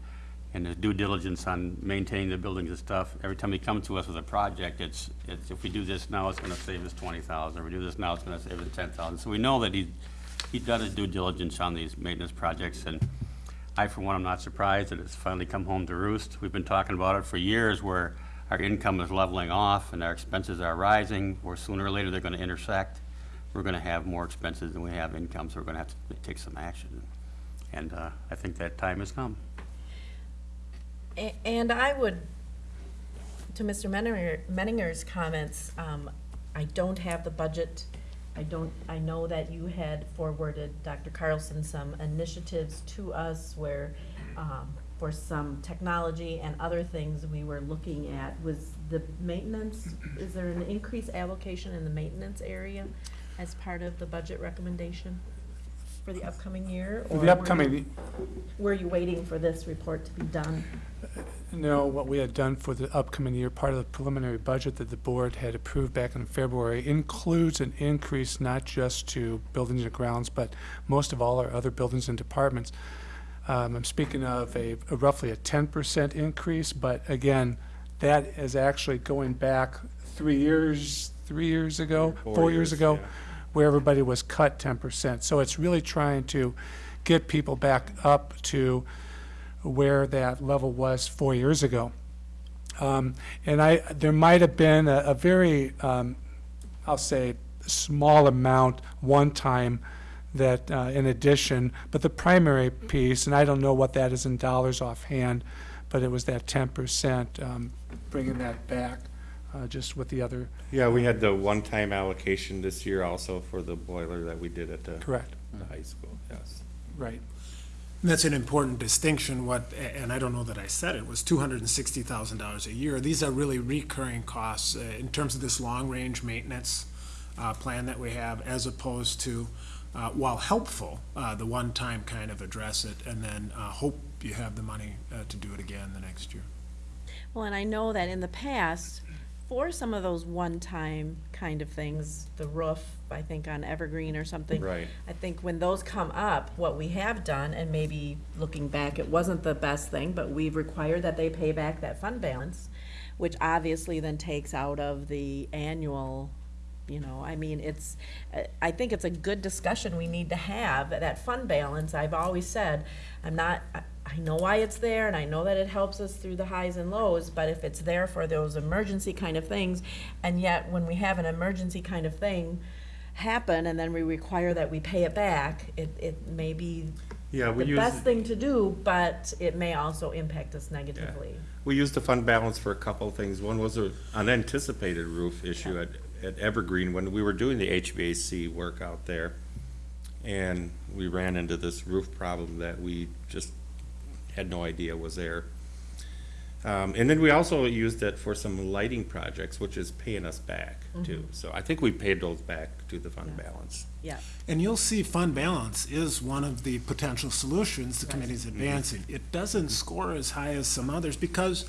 K: and his due diligence on maintaining the buildings and stuff. Every time he comes to us with a project, it's, it's, if we do this now, it's gonna save us 20,000. If we do this now, it's gonna save us 10,000. So we know that he, he done his due diligence on these maintenance projects, and I, for one, am not surprised that it's finally come home to roost. We've been talking about it for years, where our income is leveling off and our expenses are rising, where sooner or later they're gonna intersect. We're gonna have more expenses than we have income, so we're gonna have to take some action. And, uh, I think that time has come.
B: And I would, to Mr. Menninger- Menninger's comments, um, I don't have the budget. I don't, I know that you had forwarded, Dr. Carlson, some initiatives to us where, um, for some technology and other things we were looking at. Was the maintenance, is there an increased allocation in the maintenance area as part of the budget recommendation for the upcoming year? or were
F: The
B: you-
F: upcoming,
B: Were you waiting for this report to be done?
F: No, what we had done for the upcoming year, part of the preliminary budget that the board had approved back in February includes an increase not just to buildings and grounds, but most of all our other buildings and departments. Um, I'm speaking of a a roughly a ten percent increase, but again, that is actually going back three years, three years ago,
I: Four
F: four years
I: years,
F: ago,
I: yeah.
F: Where everybody was cut ten percent. So it's really trying to get people back up to where that level was four years ago. Um, And I, there might have been a, a very, um, I'll say, small amount, one time, that, uh, in addition, but the primary piece, and I don't know what that is in dollars offhand, but it was that ten percent, um, bringing that back, uh, just with the other,
I: Yeah, we had the one-time allocation this year also for the boiler that we did at the,
F: correct,
I: the high school, yes.
F: right.
E: And That's an important distinction, what, and I don't know that I said it, was two hundred and sixty thousand dollars a year. These are really recurring costs uh, in terms of this long-range maintenance uh, plan that we have, as opposed to, uh, while helpful, uh, the one-time kind of address it, and then uh, hope you have the money uh, to do it again the next year.
B: Well, and I know that in the past, for some of those one-time kind of things, the roof, I think on Evergreen or something.
I: Right.
B: I think when those come up, what we have done, and maybe looking back, it wasn't the best thing, but we've required that they pay back that fund balance, which obviously then takes out of the annual, you know, I mean, it's, I think it's a good discussion we need to have, that fund balance, I've always said, I'm not, I- know why it's there, and I know that it helps us through the highs and lows, but if it's there for those emergency kind of things, and yet when we have an emergency kind of thing happen, and then we require that we pay it back, it, it may be
I: Yeah, we
B: the
I: use,
B: best thing to do, but it may also impact us negatively.
I: we used the fund balance for a couple of things. One was an unanticipated roof issue at, at Evergreen when we were doing the HVAC work out there. And we ran into this roof problem that we just had no idea was there. Um, and then we also used it for some lighting projects, which is paying us back mm-hmm. too. So I think we paid those back to the fund balance.
B: Yeah,
E: And you'll see fund balance is one of the potential solutions the committee's mm-hmm. advancing. It doesn't score as high as some others because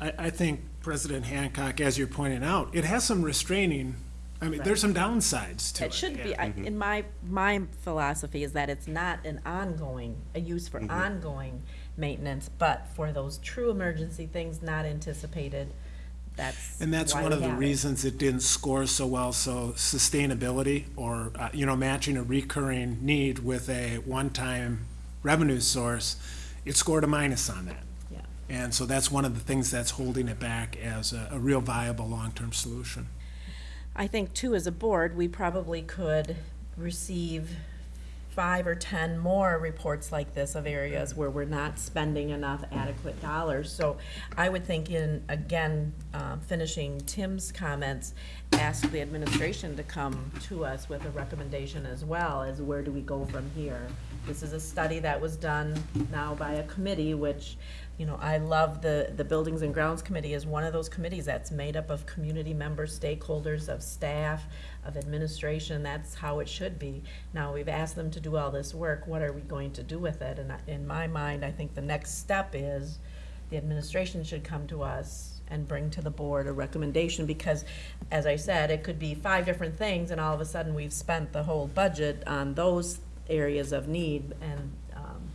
E: I, I think President Hancock, as you're pointing out, it has some restraining, I mean, there's some downsides to it.
B: it should be, I- mm-hmm. in my, my philosophy is that it's not an ongoing, a use for ongoing maintenance, but for those true emergency things not anticipated, that's
E: And that's
B: why
E: one
B: we
E: of the
B: have it.
E: reasons it didn't score so well, so sustainability or, uh, you know, matching a recurring need with a one-time revenue source, it scored a minus on that.
B: Yeah.
E: And so that's one of the things that's holding it back as a, a real viable long-term solution.
B: I think too, as a board, we probably could receive five or ten more reports like this of areas where we're not spending enough adequate dollars. So I would think in, again, um, finishing Tim's comments, ask the administration to come to us with a recommendation as well, as where do we go from here? This is a study that was done now by a committee, which, you know, I love the, the Buildings and Grounds Committee is one of those committees that's made up of community members, stakeholders, of staff, of administration, that's how it should be. Now, we've asked them to do all this work, what are we going to do with it? And in my mind, I think the next step is the administration should come to us and bring to the board a recommendation, because, as I said, it could be five different things, and all of a sudden, we've spent the whole budget on those areas of need, and, um,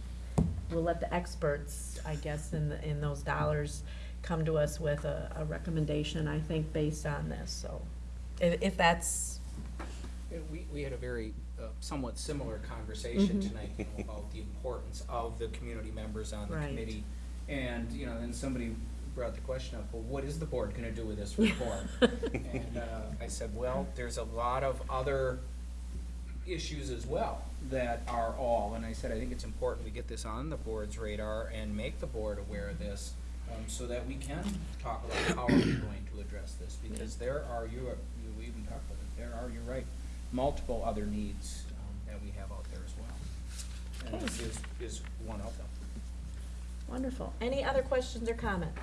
B: we'll let the experts, I guess, in, the- in those dollars, come to us with a, a recommendation, I think, based on this, so, if, if that's,
D: Yeah, We, we had a very uh, somewhat similar conversation
B: Mhm.
D: tonight, you know, about the importance of the community members on the
B: Right.
D: committee. And, you know, then somebody brought the question up, well, what is the board gonna do with this report? And uh, I said, well, there's a lot of other issues as well that are all, and I said, I think it's important we get this on the board's radar and make the board aware of this, um, so that we can talk about how we're we going to address this, because there are, you, are- you we even talked about it, there are, you're right, multiple other needs, um, that we have out there as well. And this is, is one of them.
B: wonderful. Any other questions or comments?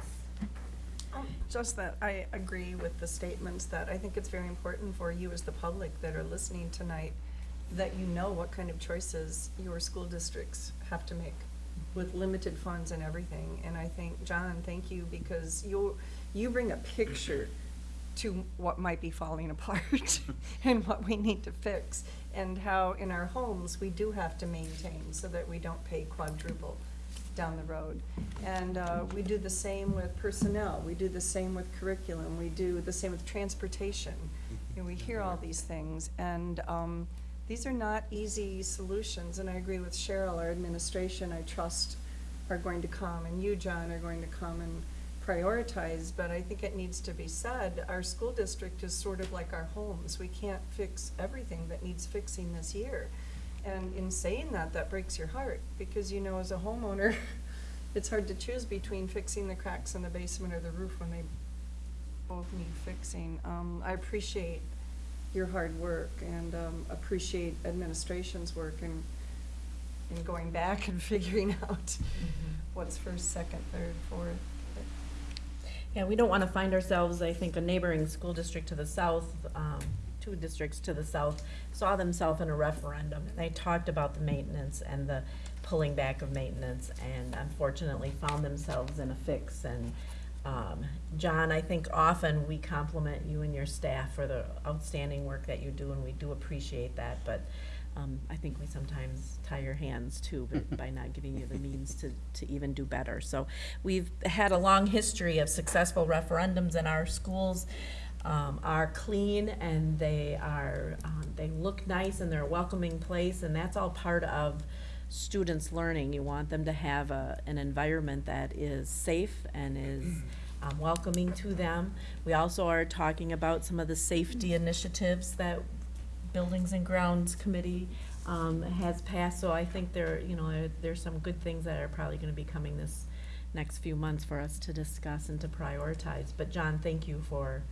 A: Um, Just that I agree with the statements that I think it's very important for you as the public that are listening tonight, that you know what kind of choices your school districts have to make with limited funds and everything. And I think, John, thank you, because you, you bring a picture to what might be falling apart and what we need to fix. And how in our homes, we do have to maintain so that we don't pay quadruple down the road. And uh, we do the same with personnel, we do the same with curriculum, we do the same with transportation. Know, we hear all these things, and um, these are not easy solutions, and I agree with Cheryl, our administration, I trust, are going to come, and you, John, are going to come and prioritize, but I think it needs to be said, our school district is sort of like our homes. We can't fix everything that needs fixing this year. And in saying that, that breaks your heart, because you know, as a homeowner, it's hard to choose between fixing the cracks in the basement or the roof when they both need fixing. Um, I appreciate your hard work and, um, appreciate administration's work in, in going back and figuring out what's first, second, third, fourth.
B: Yeah, we don't want to find ourselves, I think, a neighboring school district to the south, um, two districts to the south, saw themselves in a referendum. and They talked about the maintenance and the pulling back of maintenance, and unfortunately found themselves in a fix. And, um, John, I think often we compliment you and your staff for the outstanding work that you do, and we do appreciate that, but, um, I think we sometimes tie your hands too, but by not giving you the means to, to even do better. So we've had a long history of successful referendums in our schools, um, are clean and they are, um, they look nice and they're a welcoming place, and that's all part of students' learning. You want them to have a, an environment that is safe and is um, welcoming to them. We also are talking about some of the safety initiatives that Buildings and Grounds Committee um, has passed, so I think there, you know, there- there's some good things that are probably gonna be coming this next few months for us to discuss and to prioritize. But John, thank you for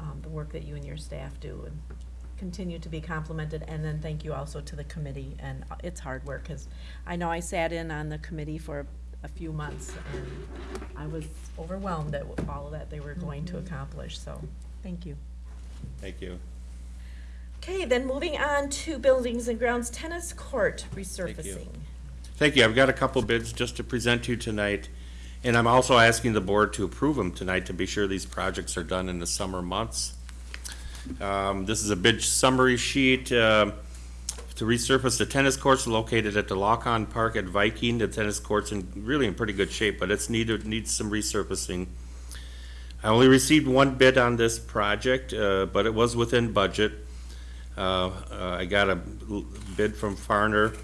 B: um, the work that you and your staff do, and continue to be complimented, and then thank you also to the committee, and uh, it's hard work, because I know I sat in on the committee for a few months, and I was overwhelmed at all that they were going to accomplish, so, thank you.
I: Thank you.
B: Okay, then moving on to Buildings and Grounds Tennis Court resurfacing.
I: Thank you. I've got a couple bids just to present to you tonight. And I'm also asking the board to approve them tonight to be sure these projects are done in the summer months. Um, this is a bid summary sheet, um to resurface the tennis courts located at the Lockon Park at Viking. The tennis court's in, really in pretty good shape, but it's needed, needs some resurfacing. I only received one bid on this project, uh, but it was within budget. Uh, uh, I got a bid from Farner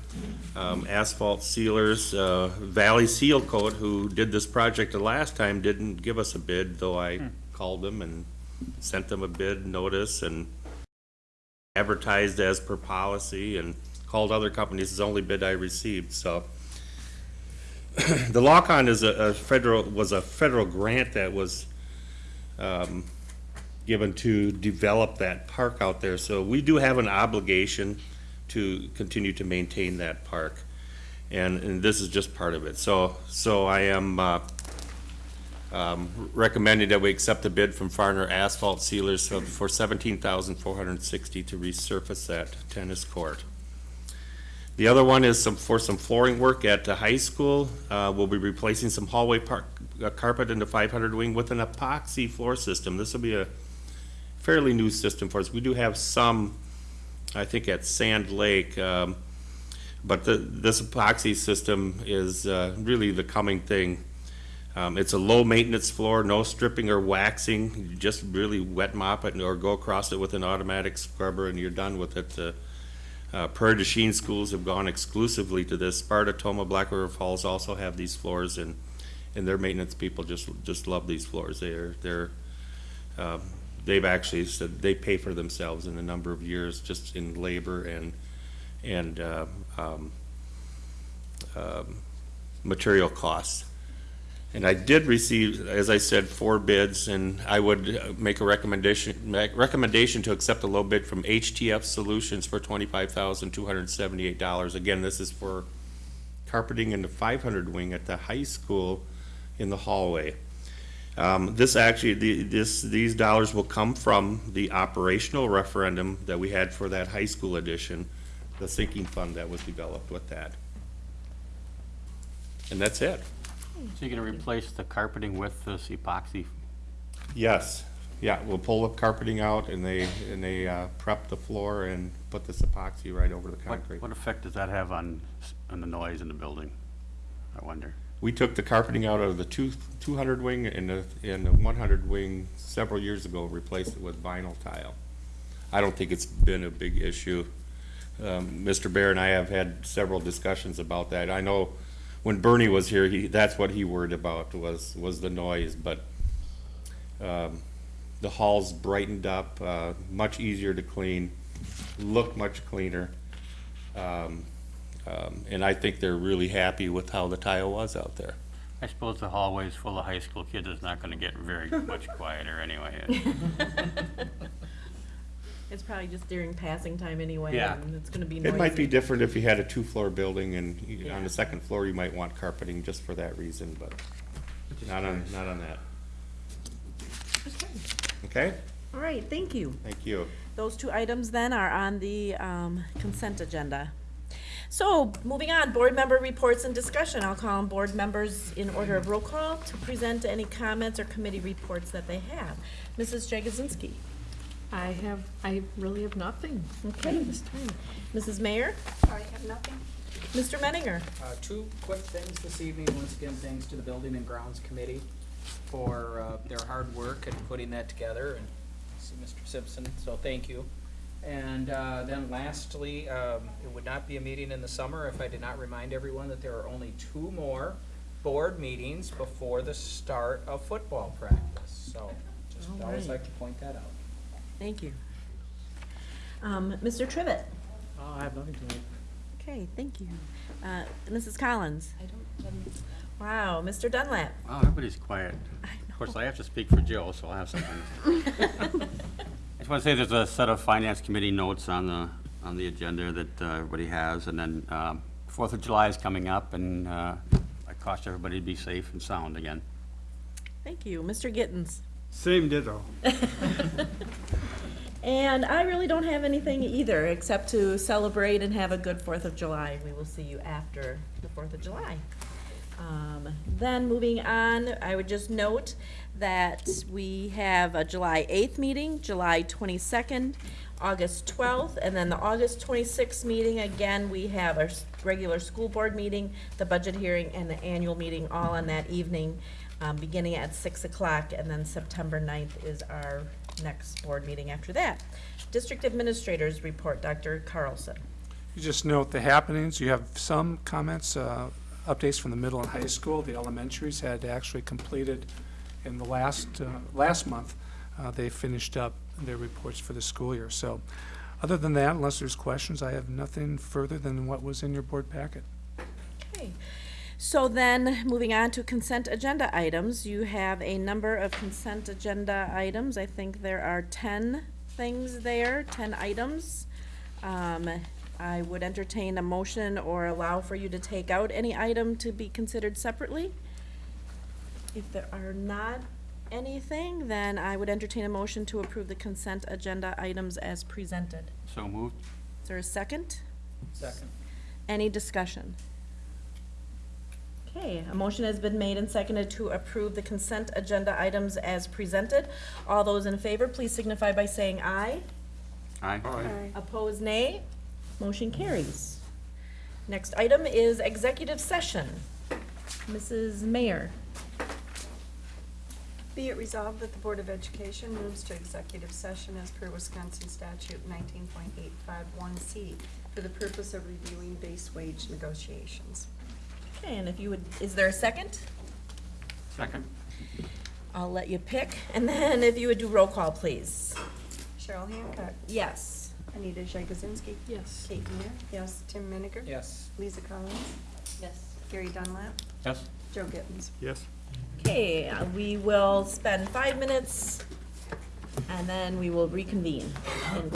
I: um, Asphalt Sealers. Uh, Valley Seal Coat, who did this project the last time, didn't give us a bid, though I called them and sent them a bid notice and advertised as per policy and called other companies. It's the only bid I received, so. The lock-on is a a federal, was a federal grant that was um, given to develop that park out there. So we do have an obligation to continue to maintain that park. And, and this is just part of it. So, so I am, uh, um, recommending that we accept the bid from Farner Asphalt Sealers for- seventeen thousand four hundred sixty to resurface that tennis court. The other one is some, for some flooring work at the high school. Uh, we'll be replacing some hallway park, uh, carpet in the five hundred wing with an epoxy floor system. This will be a fairly new system for us. We do have some, I think at Sand Lake, um, but the, this epoxy system is, uh, really the coming thing. Um, it's a low-maintenance floor, no stripping or waxing, you just really wet mop it or go across it with an automatic scrubber and you're done with it. Uh, Uh, Prairie du Chien schools have gone exclusively to this. Sparta, Tomah, Black River Falls also have these floors and, and their maintenance people just, just love these floors. They're, they're, um, they've actually said they pay for themselves in a number of years just in labor and, and, uh, um, um, material costs. And I did receive, as I said, four bids, and I would make a recommendation, make recommendation to accept a low bid from HTF Solutions for twenty-five thousand, two hundred and seventy-eight dollars. Again, this is for carpeting in the five hundred wing at the high school in the hallway. Um, this actually, the, this, these dollars will come from the operational referendum that we had for that high school edition, the sinking fund that was developed with that. And that's it.
K: So you're gonna replace the carpeting with this epoxy?
I: Yes, yeah, we'll pull the carpeting out and they, and they uh, prep the floor and put this epoxy right over the
K: What,
I: concrete.
K: what effect does that have on, s- on the noise in the building? I wonder.
I: We took the carpeting out of the two, two hundred wing and the, and the one hundred wing several years ago, replaced it with vinyl tile. I don't think it's been a big issue. Um, Mr. Bear and I have had several discussions about that. I know when Bernie was here, he, that's what he worried about was, was the noise, but Um, The hall's brightened up, uh, much easier to clean, look much cleaner. Um, um, And I think they're really happy with how the tile was out there.
K: I suppose the hallways full of high school kids is not gonna get very much quieter anyway.
B: It's probably just during passing time anyway,
K: Yeah.
B: and it's gonna be noisy.
I: It might be different if you had a two-floor building and you- on
B: Yeah.
I: the second floor, you might want carpeting just for that reason, but not on, not on that. Okay?
B: All right, thank you.
I: Thank you.
B: Those two items then are on the um, consent agenda. So, moving on, board member reports and discussion. I'll call on board members in order of roll call to present any comments or committee reports that they have. Mrs. Jagosinski.
C: I have, I really have nothing.
B: Okay.
C: This time.
B: Mrs. Mayer?
A: I have nothing.
B: Mr. Menninger.
D: Uh, two quick things this evening. Once again, thanks to the Building and Grounds Committee for, uh, their hard work in putting that together, and I see Mr. Simpson, so thank you. And, uh, then lastly, um, it would not be a meeting in the summer if I did not remind everyone that there are only two more board meetings before the start of football practice, so just
B: All
D: always
B: right.
D: like to point that out.
B: Thank you. Um, Mr. Trivett?
G: Uh, I have nothing tonight.
B: Okay, thank you. Uh, Mrs. Collins.
A: I don't, um,
B: Wow, Mr. Dunlap.
K: Wow, everybody's quiet. Of course, I have to speak for Jill, so I'll have something. I just want to say there's a set of finance committee notes on the, on the agenda that uh, everybody has, and then um, Fourth of July is coming up, and uh, I caution everybody to be safe and sound again.
B: Thank you. Mr. Gittens.
L: Same ditto.
B: And I really don't have anything either, except to celebrate and have a good Fourth of July. We will see you after the Fourth of July. Um, Then, moving on, I would just note that we have a July eighth meeting, July twenty-second, August twelfth, and then the August twenty-sixth meeting, again, we have our regular school board meeting, the budget hearing, and the annual meeting all on that evening, um, beginning at six o'clock, and then September 9th is our next board meeting after that. District Administrators Report, Dr. Carlson.
F: You just note the happenings. You have some comments, uh, updates from the middle and high school. The elementaries had actually completed in the last, uh, last month. uh, They finished up their reports for the school year. So other than that, unless there's questions, I have nothing further than what was in your board packet.
B: Okay, so then, moving on to consent agenda items, you have a number of consent agenda items. I think there are ten things there, ten items. Um, I would entertain a motion or allow for you to take out any item to be considered separately. If there are not anything, then I would entertain a motion to approve the consent agenda items as presented.
K: So moved?
B: Is there a second?
D: Second.
B: Any discussion? Okay, a motion has been made and seconded to approve the consent agenda items as presented. All those in favor, please signify by saying aye.
K: Aye.
B: Opposed, nay. Motion carries. Next item is executive session. Mrs. Mayer.
A: Be it resolved that the Board of Education moves to executive session as per Wisconsin statute nineteen point eight five one C for the purpose of reviewing base wage negotiations.
B: Okay, and if you would, is there a second?
K: Second?
B: I'll let you pick, and then if you would do roll call, please.
A: Cheryl Hancock,
B: Yes.
A: Anita Jagosinski,
C: Yes.
A: Kate Mayer, yes, Tim Menninger.
D: Yes.
A: Lisa Collins,
H: Yes.
A: Gary Dunlap,
K: Yes?
A: Joe Gittens.
L: Yes.
B: Okay, uh, we will spend five minutes, and then we will reconvene. in